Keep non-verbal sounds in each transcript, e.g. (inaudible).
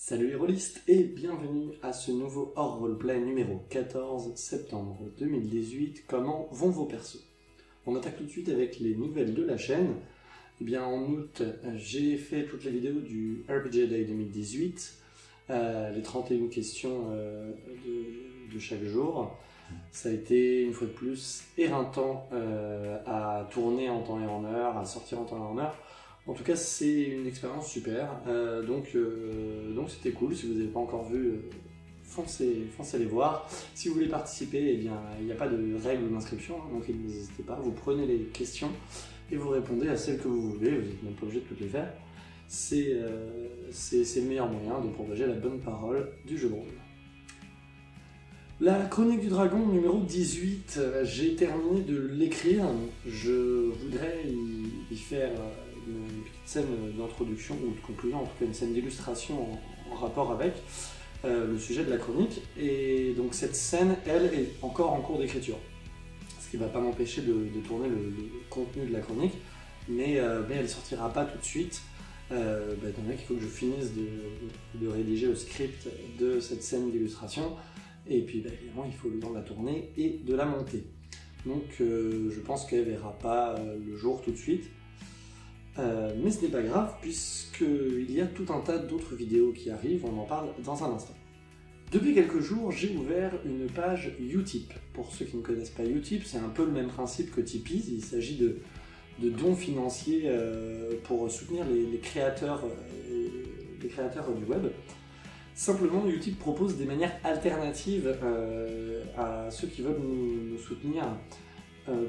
Salut les rôlistes et bienvenue à ce nouveau hors roleplay numéro 14 septembre 2018. Comment vont vos persos? On attaque tout de suite avec les nouvelles de la chaîne. Eh bien en août, j'ai fait toutes les vidéos du RPG Day 2018, euh, les 31 questions euh, de, de, chaque jour. Ça a été une fois de plus éreintant euh, à tourner en temps et en heure, à sortir en temps et en heure. En tout cas, c'est une expérience super, euh, donc euh, donc c'était cool. Si vous n'avez pas encore vu, euh, foncez, foncez les voir. Si vous voulez participer, eh bien, il n'y a pas de règles d'inscription, hein, donc n'hésitez pas. Vous prenez les questions et vous répondez à celles que vous voulez. Vous n'êtes même pas obligé de toutes les faire. C'est le meilleur moyen de propager la bonne parole du jeu de rôle. La chronique du dragon numéro 18, j'ai terminé de l'écrire. Je voudrais y faire une petite scène d'introduction ou de conclusion, en tout cas une scène d'illustration en, rapport avec euh, le sujet de la chronique. Et donc cette scène, elle, est encore en cours d'écriture. Ce qui ne va pas m'empêcher de, tourner le, contenu de la chronique, mais, euh, elle ne sortira pas tout de suite. Euh, bah, il faut que je finisse de, rédiger le script de cette scène d'illustration, et puis bah, évidemment il faut le temps de la tourner et de la monter. Donc je pense qu'elle verra pas le jour tout de suite, euh, mais ce n'est pas grave puisqu'il y a tout un tas d'autres vidéos qui arrivent, on en parle dans un instant. Depuis quelques jours, j'ai ouvert une page Utip. Pour ceux qui ne connaissent pas Utip, c'est un peu le même principe que Tipeee, il s'agit de, dons financiers euh, pour soutenir les, créateurs, euh, les créateurs du web. Simplement, Utip propose des manières alternatives à ceux qui veulent nous soutenir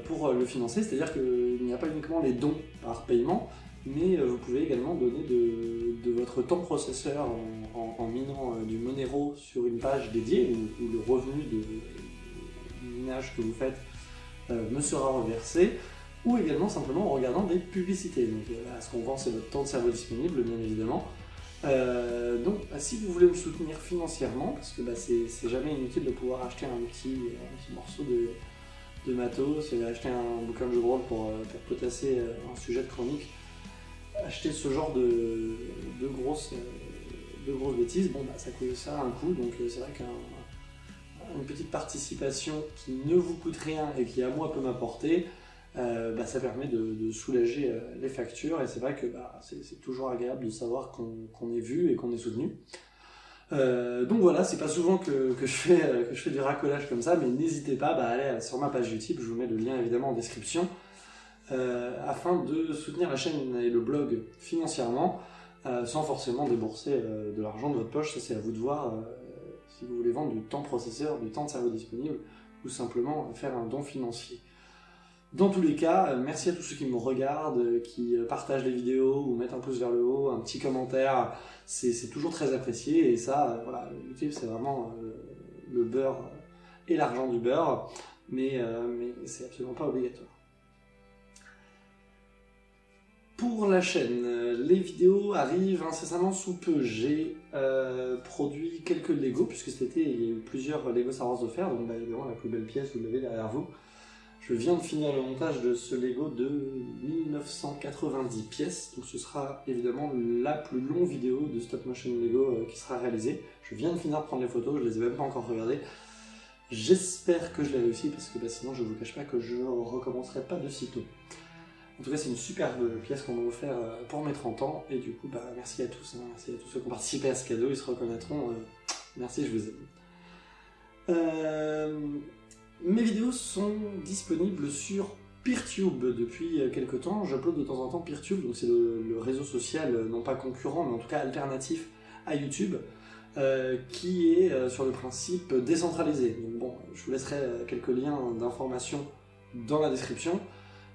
pour euh, le financer, c'est-à-dire qu'il n'y a pas uniquement les dons par paiement, mais euh, vous pouvez également donner de, votre temps processeur en, minant du Monero sur une page dédiée, où, le revenu de minage que vous faites me sera reversé, ou également simplement en regardant des publicités. Donc ce qu'on vend, c'est votre temps de cerveau disponible, bien évidemment. donc si vous voulez me soutenir financièrement, parce que bah, c'est jamais inutile de pouvoir acheter un un petit morceau de, de matos, j'ai acheté un bouquin de jeu de rôle pour, euh, potasser euh, un sujet de chronique, acheter ce genre de, grosses, euh, de grosses bêtises, bon bah ça, ça a un coût, donc c'est vrai qu'une petite participation qui ne vous coûte rien et qui à moi peut m'apporter, bah, ça permet de, soulager les factures et c'est vrai que bah, c'est toujours agréable de savoir qu'on est vu et qu'on est soutenu. Euh, donc voilà, c'est pas souvent que, je fais, euh, que je fais du racolage comme ça, mais n'hésitez pas bah, à aller sur ma page YouTube, je vous mets le lien évidemment en description, euh, afin de soutenir la chaîne et le blog financièrement, sans forcément débourser de l'argent de votre poche, ça c'est à vous de voir si vous voulez vendre du temps processeur, du temps de cerveau disponible, ou simplement faire un don financier. Dans tous les cas, euh, merci à tous ceux qui me regardent, euh, qui euh, partagent les vidéos ou mettent un pouce vers le haut, un petit commentaire, c'est toujours très apprécié et ça, voilà, YouTube c'est vraiment le beurre et l'argent du beurre, mais, c'est absolument pas obligatoire. Pour la chaîne, les vidéos arrivent incessamment sous peu. J'ai produit quelques Lego, puisque cet été il y a eu plusieurs Lego Star Wars offerts, donc bah, évidemment la plus belle pièce vous l'avez derrière vous. Je viens de finir le montage de ce Lego de 1990 pièces, donc ce sera évidemment la plus longue vidéo de stop motion Lego euh, qui sera réalisée. Je viens de finir de prendre les photos, je les ai même pas encore regardées. J'espère que je l'ai réussi parce que bah, sinon je vous cache pas que je recommencerai pas de sitôt. En tout cas c'est une superbe pièce qu'on m'a offert euh, pour mes 30 ans et du coup bah, merci à tous, hein. merci à tous ceux qui ont participé à ce cadeau, ils se reconnaîtront. Euh, merci, je vous aime. Mes vidéos sont disponibles sur Peertube depuis quelques temps. J'upload de temps en temps Peertube, donc c'est le, réseau social, euh, non pas concurrent, mais en tout cas alternatif à YouTube, euh, qui est euh, sur le principe décentralisé. Donc bon, je vous laisserai quelques liens d'informations dans la description.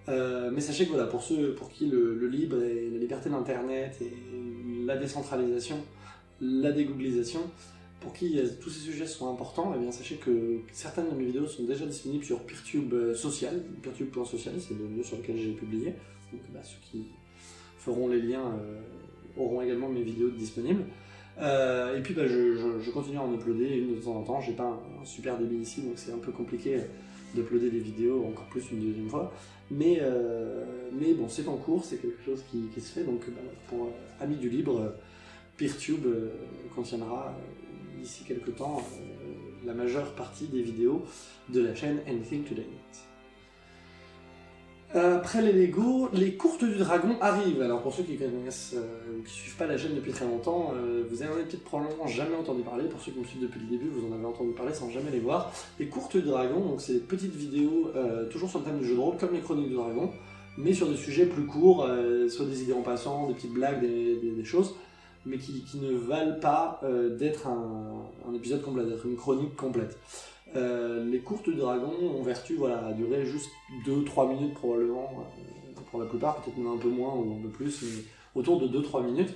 mais sachez que voilà, pour ceux pour qui le, le libre et la liberté d'Internet et la décentralisation, la dégooglisation, pour qui tous ces sujets sont importants, eh bien sachez que certaines de mes vidéos sont déjà disponibles sur Peertube euh, Social, peertube.social, c'est le lieu sur lequel j'ai publié. Donc bah, ceux qui feront les liens euh, auront également mes vidéos disponibles. Euh, et puis bah, je, continue à en uploader une de temps en temps, j'ai pas un, super débit ici, donc c'est un peu compliqué d'uploader des vidéos encore plus une deuxième fois. Mais, mais bon, c'est en cours, c'est quelque chose qui, se fait, donc bah, pour Amis du Libre, PeerTube contiendra d'ici quelques temps la majeure partie des vidéos de la chaîne Anything Today. Après les Lego, les courtes du dragon arrivent. Alors pour ceux qui connaissent euh, ou qui suivent pas la chaîne depuis très longtemps, euh, vous avez peut-être probablement jamais entendu parler. Pour ceux qui me suivent depuis le début, vous en avez entendu parler sans jamais les voir. Les courtes du dragon, donc c'est des petites vidéos euh, toujours sur le thème du jeu de rôle, comme les chroniques du dragon, mais sur des sujets plus courts, soit des idées en passant, des petites blagues, des, choses, mais qui, ne valent pas d'être un, épisode complet, d'être une chronique complète. Euh, les courtes dragons ont vertu voilà, à durer juste 2-3 minutes probablement, euh, pour la plupart, peut-être un peu moins ou un peu plus, mais autour de 2-3 minutes.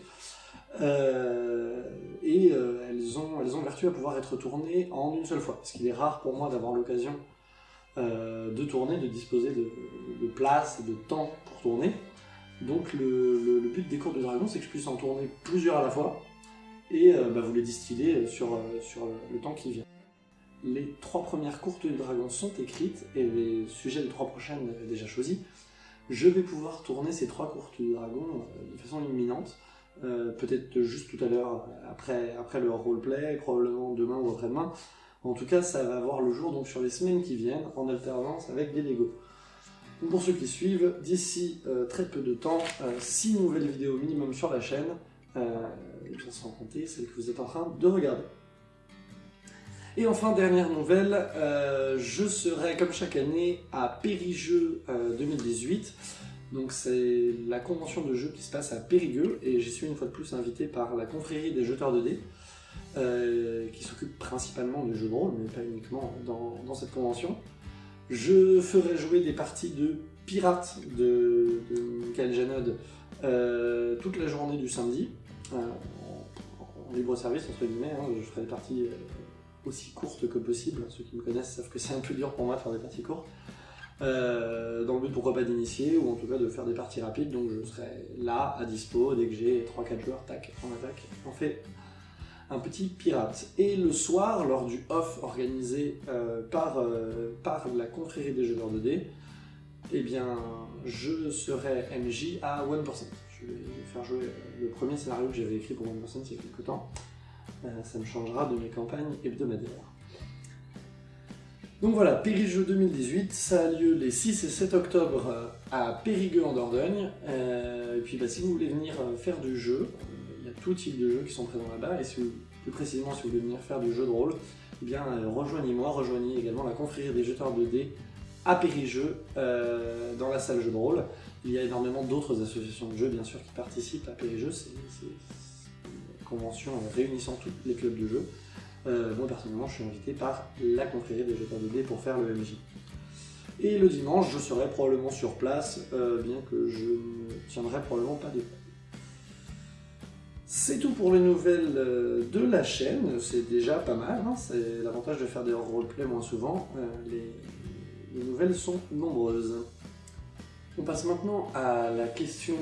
Euh, et elles, ont, elles ont vertu à pouvoir être tournées en une seule fois, parce qu'il est rare pour moi d'avoir l'occasion de tourner, de disposer de, place et de temps pour tourner. Donc le, but des courtes de dragon, c'est que je puisse en tourner plusieurs à la fois, et bah, vous les distiller sur, sur le temps qui vient les trois premières courtes du dragon sont écrites et les sujets des trois prochaines déjà choisis. Je vais pouvoir tourner ces trois courtes du dragon euh, de façon imminente, euh, peut-être juste tout à l'heure après, après le roleplay, probablement demain ou après-demain. En tout cas, ça va voir le jour donc sur les semaines qui viennent en alternance avec des Lego. Pour ceux qui suivent, d'ici euh, très peu de temps, 6 nouvelles vidéos minimum sur la chaîne, et bien sans compter celles que vous êtes en train de regarder. Et enfin, dernière nouvelle, euh, je serai comme chaque année à Périgeux 2018. Euh, Donc c'est la convention de jeux qui se passe à Périgueux et j'y suis une fois de plus invité par la confrérie des jeteurs de dés euh, qui s'occupe principalement des jeux de rôle mais pas uniquement dans, cette convention. Je ferai jouer des parties de pirates de, de Michael Janod toute la journée du samedi en, libre service entre guillemets, hein. je ferai des parties aussi courte que possible. Ceux qui me connaissent savent que c'est un peu dur pour moi de faire des parties courtes. Euh, dans le but pourquoi pas d'initier ou en tout cas de faire des parties rapides donc je serai là à dispo dès que j'ai 3-4 joueurs tac en attaque on fait un petit pirate et le soir lors du off organisé euh, par, euh, par la confrérie des joueurs de dés eh bien je serai MJ à 1% je vais faire jouer le premier scénario que j'avais écrit pour 1% il y a quelques temps euh, ça me changera de mes campagnes hebdomadaires. Donc voilà, Périgueux 2018, ça a lieu les 6 et 7 octobre à Périgueux en Dordogne. Et puis bah, si vous voulez venir faire du jeu, tout type de jeux qui sont présents là-bas, et plus précisément si vous voulez venir faire du jeu de rôle, eh bien rejoignez-moi, rejoignez également la confrérie des jeteurs de dés à Périgeux, dans la salle jeu de rôle. Il y a énormément d'autres associations de jeux, bien sûr, qui participent à Périgeux, c'est convention réunissant tous les clubs de jeu. Euh, moi personnellement je suis invité par la confrérie des jeteurs de dés pour faire le MJ. Et le dimanche je serai probablement sur place, euh, bien que je ne tiendrai probablement pas de c'est tout pour les nouvelles euh, de la chaîne, c'est déjà pas mal, hein. c'est l'avantage de faire des roleplays moins souvent, les nouvelles sont nombreuses. On passe maintenant à la question,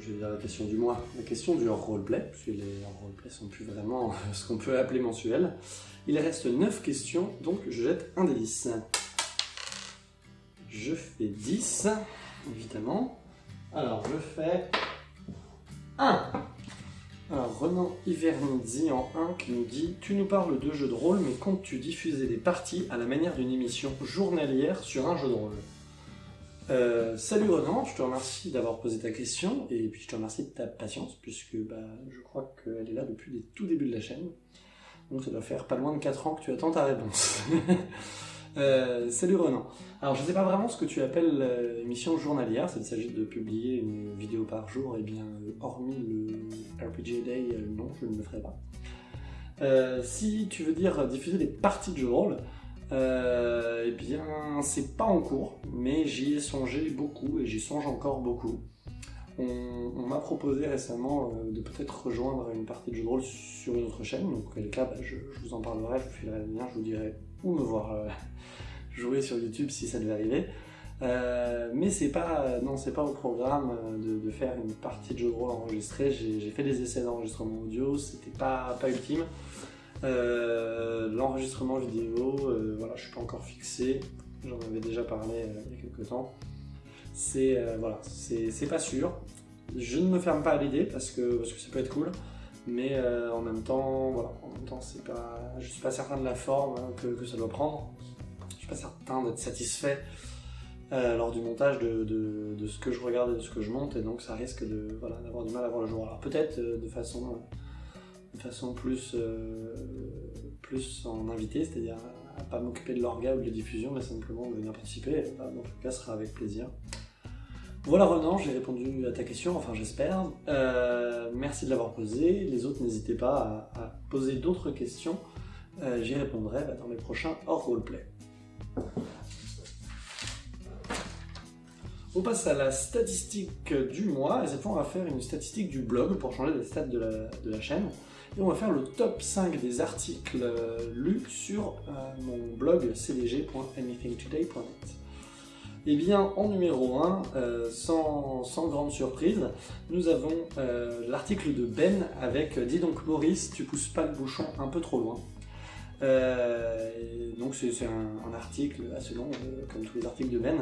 je vais dire la question du mois, la question du roleplay, puisque les roleplays sont plus vraiment (laughs) ce qu'on peut appeler mensuel. Il reste 9 questions, donc je jette un des 10. Je fais 10, évidemment. Alors je fais 1. Alors Renan Ivernizzi en 1 qui nous dit « Tu nous parles de jeux de rôle, mais comptes-tu diffuser des parties à la manière d'une émission journalière sur un jeu de rôle ?» Euh, salut Renan, je te remercie d'avoir posé ta question et puis je te remercie de ta patience puisque bah, je crois qu'elle est là depuis les tout débuts de la chaîne. Donc ça doit faire pas loin de 4 ans que tu attends ta réponse. (laughs) euh, salut Renan. Alors je ne sais pas vraiment ce que tu appelles euh, émission journalière, s'il s'agit de publier une vidéo par jour, et eh bien hormis le RPG Day, euh, non, je ne le ferai pas. si tu veux dire diffuser des parties de jeux de rôle, euh, eh bien, c'est pas en cours, mais j'y ai songé beaucoup et j'y songe encore beaucoup. On, m'a proposé récemment euh, de peut-être rejoindre une partie de jeu de rôle sur une autre chaîne, donc quel cas bah, je, vous en parlerai, je vous filerai le lien, je vous dirai me voir euh, (laughs) jouer sur YouTube si ça devait arriver. mais c'est pas, non, c'est pas au programme de, faire une partie de jeu de rôle enregistrée. J'ai fait des essais d'enregistrement audio, c'était pas, pas ultime. Euh, l'enregistrement vidéo, euh, voilà, je suis pas encore fixé, j'en avais déjà parlé euh, il y a quelques temps. C'est voilà, c'est pas sûr. Je ne me ferme pas à l'idée parce que, parce que ça peut être cool, Mais en même temps, voilà, en même temps, c'est pas, je suis pas certain de la forme hein, que, ça doit prendre. Je suis pas certain d'être satisfait lors du montage de, ce que je regarde et de ce que je monte, et donc ça risque de voilà, d'avoir du mal à voir le jour. Alors peut-être de façon de façon plus, plus en invité, c'est-à-dire à pas m'occuper de l'orga ou de la diffusion, mais simplement de venir participer. Bah, dans tout cas, ce sera avec plaisir. Voilà Renan, j'ai répondu à ta question, enfin j'espère. Euh, merci de l'avoir posé. Les autres, n'hésitez pas à, poser d'autres questions. Euh, j'y répondrai bah, dans mes prochains hors roleplay. On passe à la statistique du mois, et cette fois on va faire une statistique du blog pour changer les stats de la chaîne. Et on va faire le top 5 des articles euh, lus sur mon blog cdg.anythingtoday.net. Eh bien, en numéro 1, euh, sans, grande surprise, nous avons l'article de Ben avec « Dis donc Maurice, tu pousses pas le bouchon un peu trop loin ». donc c'est un, article assez long, comme tous les articles de Ben,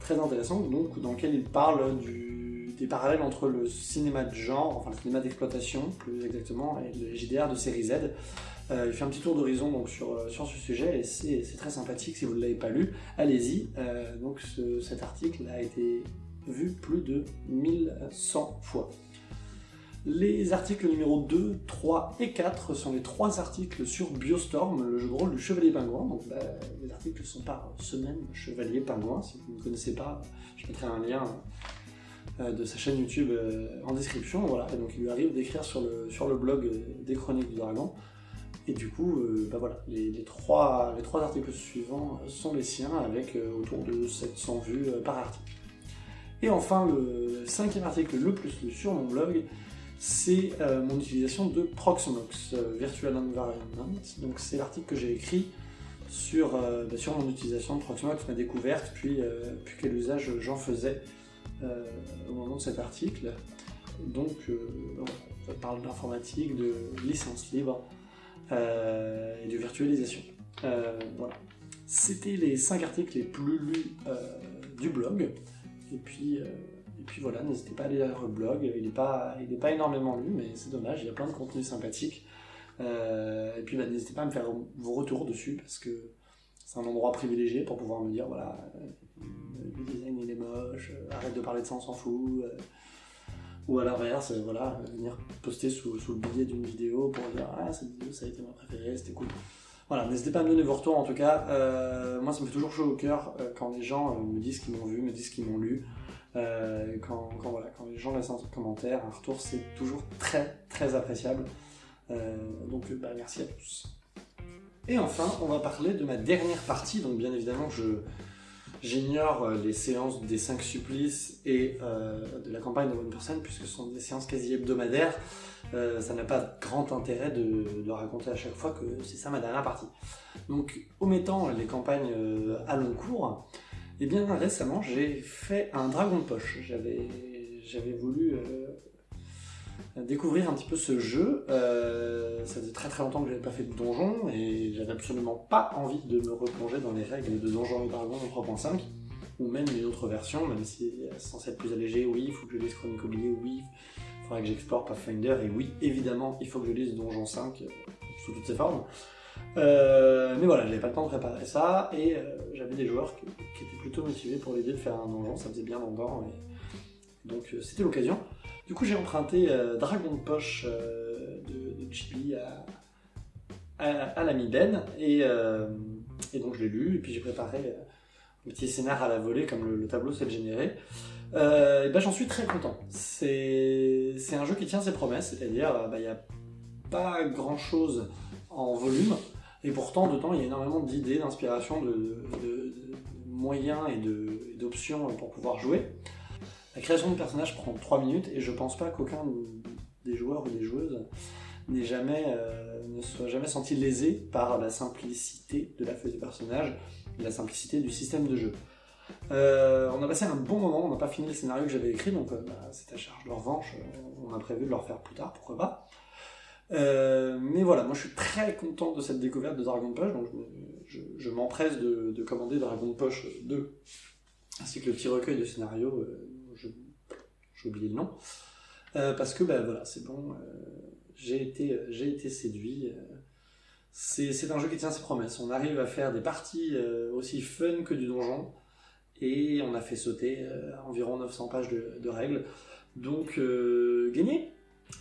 très intéressant, donc, dans lequel il parle des parallèles entre le cinéma de genre, enfin le cinéma d'exploitation plus exactement, et le JDR de série Z. Euh, il fait un petit tour d'horizon donc sur, euh, sur ce sujet et c'est très sympathique si vous ne l'avez pas lu, allez-y. Euh, donc cet article a été vu plus de 1100 fois. Les articles numéro 2, 3 et 4 sont les trois articles sur Biostorm, le jeu de rôle du Chevalier Pingouin. Donc bah, les articles sont par semaine Chevalier Pingouin, si vous ne connaissez pas, je mettrai un lien de sa chaîne YouTube en description. Voilà. Et donc il lui arrive d'écrire sur le, sur le blog des Chroniques du Dragon. Et du coup, bah voilà, les, trois, les trois articles suivants sont les siens, avec autour de 700 vues par article. Et enfin, le cinquième article le plus lu sur mon blog, c'est mon utilisation de Proxmox, Virtual Environment. Donc c'est l'article que j'ai écrit sur, bah, mon utilisation de Proxmox, ma découverte, puis, quel usage j'en faisais euh, au moment de cet article. Donc, euh, on parle d'informatique, de licence libre euh, et de virtualisation. voilà. C'était les 5 articles les plus lus du blog. Et puis, et puis voilà, n'hésitez pas à aller lire le blog. Il n'est pas, pas énormément lu, mais c'est dommage, il y a plein de contenus sympathiques. et puis bah, n'hésitez pas à me faire vos retours dessus parce que c'est un endroit privilégié pour pouvoir me dire voilà, le design il est moche, euh, arrête de parler de ça, on s'en fout. Euh. ou à l'inverse, euh, voilà, venir poster sous, le billet d'une vidéo pour dire ah cette vidéo ça a été ma préférée, c'était cool. Voilà, n'hésitez pas à me donner vos retours en tout cas. moi ça me fait toujours chaud au cœur quand les gens me disent qu'ils m'ont vu, me disent qu'ils m'ont lu. quand, voilà, quand les gens laissent un commentaire, un retour, c'est toujours très très appréciable. donc bah, merci à tous. Et enfin, on va parler de ma dernière partie, donc bien évidemment je, J'ignore euh, les séances des 5 supplices et euh, de la campagne de One Person, puisque ce sont des séances quasi hebdomadaires. Euh, ça n'a pas grand intérêt de, raconter à chaque fois que c'est ça ma dernière partie. Donc, omettant les campagnes à long cours, eh bien récemment j'ai fait un dragon de poche. J'avais voulu découvrir un petit peu ce jeu. ça faisait très très longtemps que je n'avais pas fait de donjon et j'avais absolument pas envie de me replonger dans les règles de Donjons et Dragons 3.5 ou même une autre version, même si c'est censé être plus allégé, oui, il faut que je lise Chronique Oubliée, oui, il faudrait que j'explore Pathfinder, et oui, évidemment, il faut que je lise Donjon 5 euh, sous toutes ses formes. Euh, mais voilà, j'avais pas le temps de préparer ça, et euh, j'avais des joueurs qui, étaient plutôt motivés pour l'idée de faire un donjon, ça faisait bien longtemps, et donc c'était l'occasion. Du coup, j'ai emprunté Dragon de Poche de, de Chibi à, à, l'ami Ben, et, et, donc je l'ai lu, et puis j'ai préparé un petit scénar à la volée, comme le, tableau s'est généré. Euh, et ben j'en suis très content. C'est un jeu qui tient ses promesses, c'est-à-dire euh, bah, il n'y a pas grand-chose en volume, et pourtant de temps il y a énormément d'idées, d'inspiration, de, moyens et d'options pour pouvoir jouer. La création de personnages prend 3 minutes et je pense pas qu'aucun des joueurs ou des joueuses jamais, euh, ne soit jamais senti lésé par la simplicité de la feuille de personnage la simplicité du système de jeu. Euh, on a passé un bon moment, on n'a pas fini le scénario que j'avais écrit, donc euh, bah, c'est à charge de revanche, on a prévu de le refaire plus tard, pourquoi pas. mais voilà, moi je suis très content de cette découverte de Dragon Poche, donc je, m'empresse de, commander Dragon Poche 2, ainsi que le petit recueil de scénarios, j'ai oublié le nom, parce que bah, voilà, c'est bon, j'ai été, j'ai été séduit. C'est un jeu qui tient ses promesses. On arrive à faire des parties aussi fun que du donjon. Et on a fait sauter environ 900 pages de, de règles. Donc, gagné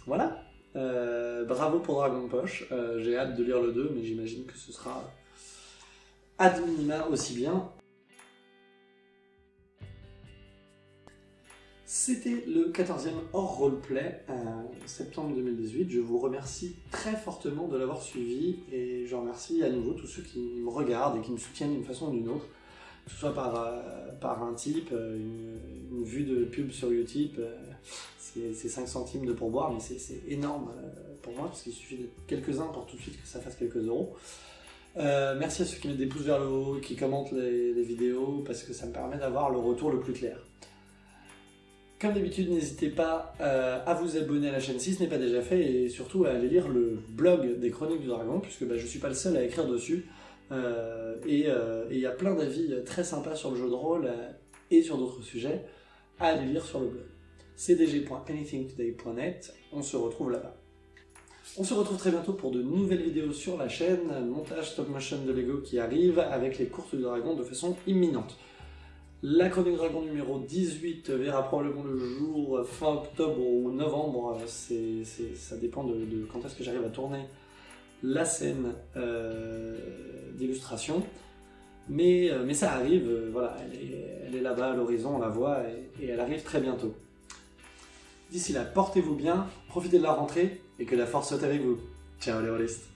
Voilà bravo pour Dragon Poche. J'ai hâte de lire le 2, mais j'imagine que ce sera ad minima aussi bien. C'était le 14e hors roleplay, euh, septembre 2018. Je vous remercie très fortement de l'avoir suivi et je remercie à nouveau tous ceux qui me regardent et qui me soutiennent d'une façon ou d'une autre, que ce soit par, euh, un type, euh, une, vue de pub sur Utip, c'est 5 centimes de pourboire, mais c'est énorme pour moi parce qu'il suffit de quelques-uns pour tout de suite que ça fasse quelques euros. merci à ceux qui mettent des pouces vers le haut, qui commentent les vidéos, parce que ça me permet d'avoir le retour le plus clair. Comme d'habitude, n'hésitez pas euh, à vous abonner à la chaîne si ce n'est pas déjà fait et surtout à aller lire le blog des Chroniques du Dragon puisque bah, je ne suis pas le seul à écrire dessus. Euh, euh, et il y a plein d'avis très sympas sur le jeu de rôle et sur d'autres sujets à aller lire sur le blog. cdg.anythingtoday.net, on se retrouve là-bas. On se retrouve très bientôt pour de nouvelles vidéos sur la chaîne, montage stop motion de Lego qui arrive avec les courses du dragon de façon imminente. La Chronique Dragon numéro 18 verra probablement le jour fin octobre ou novembre, ça dépend de, quand est-ce que j'arrive à tourner la scène euh, d'illustration. Mais, euh, mais ça arrive, euh, voilà, elle est, là-bas à l'horizon, on la voit, et, elle arrive très bientôt. D'ici là, portez-vous bien, profitez de la rentrée, et que la force soit avec vous. Ciao les rôlistes